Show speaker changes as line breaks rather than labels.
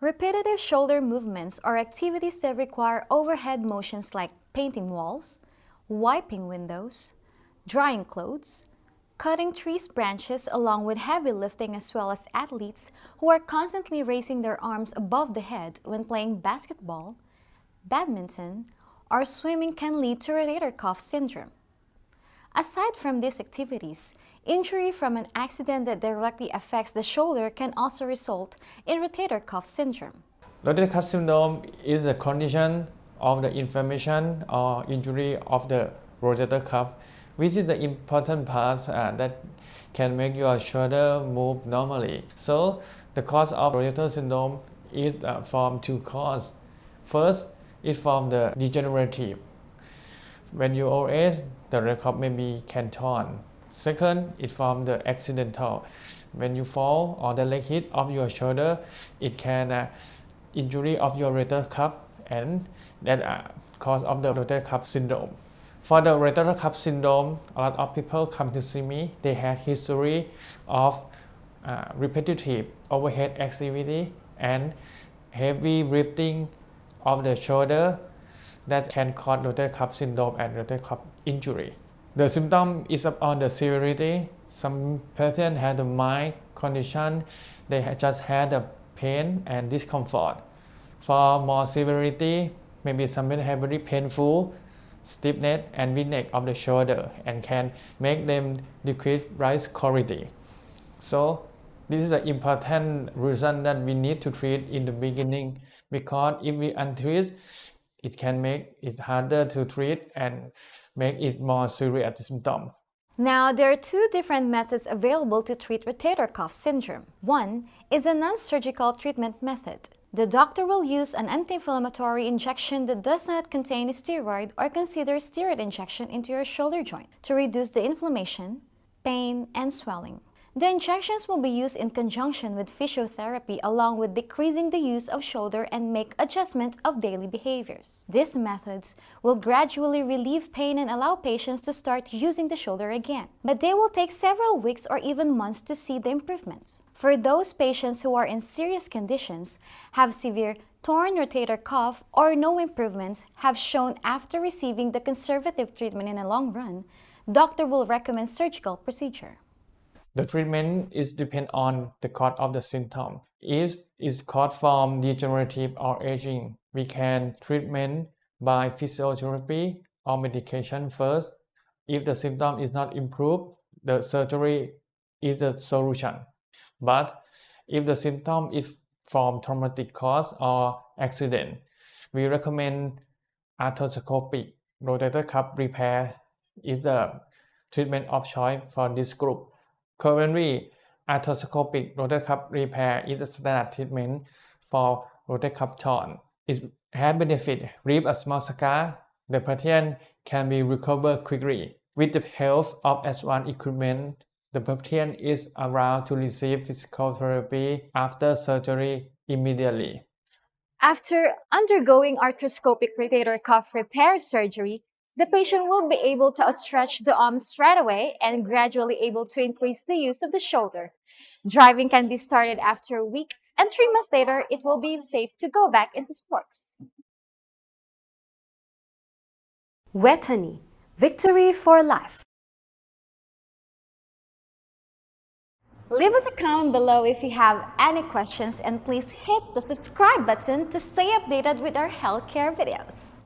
Repetitive shoulder movements are activities that require overhead motions like painting walls, wiping windows, drying clothes, cutting trees branches along with heavy lifting as well as athletes who are constantly raising their arms above the head when playing basketball, badminton, or swimming can lead to rotator cuff syndrome. Aside from these activities, injury from an accident that directly affects the shoulder can also result in rotator cuff syndrome.
Rotator cuff syndrome is a condition of the inflammation or injury of the rotator cuff, which is the important part uh, that can make your shoulder move normally. So the cause of rotator syndrome is uh, from two causes. First, is from the degenerative. When you old age, the record maybe can turn. Second is from the accidental. When you fall or the leg hit of your shoulder, it can uh, injury of your rotator cuff and that uh, cause of the rotator cuff syndrome. For the rotator cuff syndrome, a lot of people come to see me. They had history of uh, repetitive overhead activity and heavy lifting of the shoulder that can cause rotator cuff syndrome and rotator cuff injury. The symptom is on uh, the severity. Some patients had a mild condition, they just had a pain and discomfort. For more severity, maybe some have very painful stiffness and weakness of the shoulder and can make them decrease rise quality. So this is an important reason that we need to treat in the beginning because if we untreat, it can make it harder to treat and make it more severe serious symptom.
Now, there are two different methods available to treat rotator cuff syndrome. One is a non-surgical treatment method. The doctor will use an anti-inflammatory injection that does not contain a steroid or consider steroid injection into your shoulder joint to reduce the inflammation, pain, and swelling. The injections will be used in conjunction with physiotherapy along with decreasing the use of shoulder and make adjustment of daily behaviors. These methods will gradually relieve pain and allow patients to start using the shoulder again. But they will take several weeks or even months to see the improvements. For those patients who are in serious conditions, have severe torn rotator cuff or no improvements have shown after receiving the conservative treatment in a long run, doctor will recommend surgical procedure.
The treatment is depend on the cause of the symptom. If it's caused from degenerative or aging, we can treatment by physiotherapy or medication first. If the symptom is not improved, the surgery is the solution. But if the symptom is from traumatic cause or accident, we recommend arthroscopic rotator cuff repair is the treatment of choice for this group. Currently, arthroscopic rotator cuff repair is the standard treatment for rotator cuff torn. It has benefit, leave a small scar, the patient can be recovered quickly. With the help of S1 equipment, the patient is allowed to receive physical therapy after surgery immediately.
After undergoing arthroscopic rotator cuff repair surgery, the patient will be able to outstretch the arms right away and gradually able to increase the use of the shoulder. Driving can be started after a week and three months later, it will be safe to go back into sports. Vejthani, victory for life. Leave us a comment below if you have any questions and please hit the subscribe button to stay updated with our healthcare videos.